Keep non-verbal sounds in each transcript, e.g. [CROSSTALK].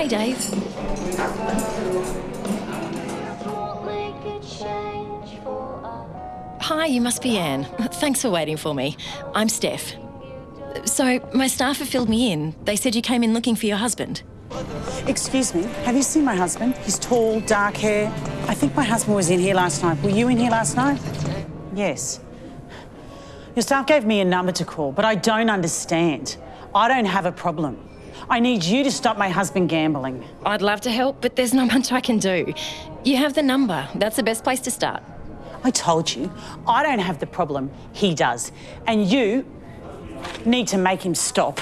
Hey, Dave. Hi, you must be Anne. Thanks for waiting for me. I'm Steph. So, my staff have filled me in. They said you came in looking for your husband. Excuse me, have you seen my husband? He's tall, dark hair. I think my husband was in here last night. Were you in here last night? Yes. Your staff gave me a number to call, but I don't understand. I don't have a problem. I need you to stop my husband gambling. I'd love to help, but there's not [LAUGHS] much I can do. You have the number. That's the best place to start. I told you, I don't have the problem. He does. And you need to make him stop.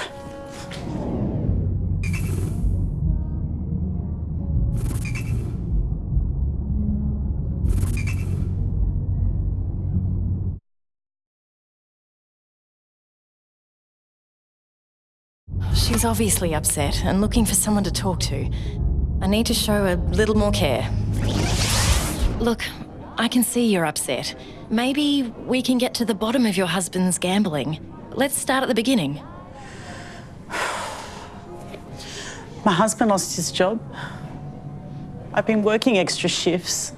She's obviously upset and looking for someone to talk to. I need to show a little more care. Look, I can see you're upset. Maybe we can get to the bottom of your husband's gambling. Let's start at the beginning. [SIGHS] My husband lost his job. I've been working extra shifts.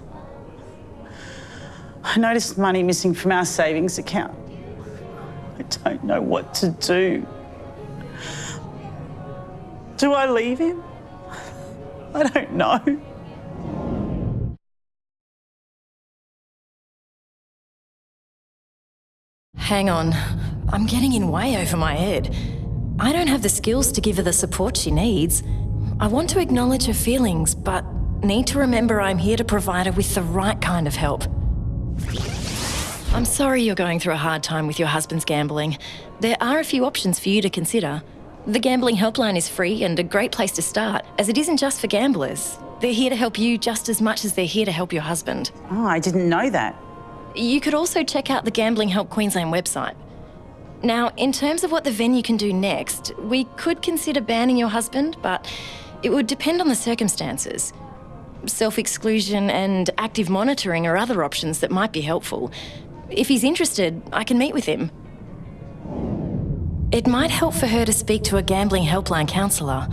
I noticed money missing from our savings account. I don't know what to do. Do I leave him? [LAUGHS] I don't know. Hang on. I'm getting in way over my head. I don't have the skills to give her the support she needs. I want to acknowledge her feelings, but need to remember I'm here to provide her with the right kind of help. I'm sorry you're going through a hard time with your husband's gambling. There are a few options for you to consider. The Gambling Helpline is free and a great place to start, as it isn't just for gamblers. They're here to help you just as much as they're here to help your husband. Oh, I didn't know that. You could also check out the Gambling Help Queensland website. Now, in terms of what the venue can do next, we could consider banning your husband, but it would depend on the circumstances. Self exclusion and active monitoring are other options that might be helpful. If he's interested, I can meet with him. It might help for her to speak to a gambling helpline counsellor.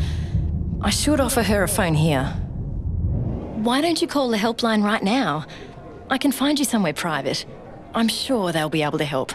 I should offer her a phone here. Why don't you call the helpline right now? I can find you somewhere private. I'm sure they'll be able to help.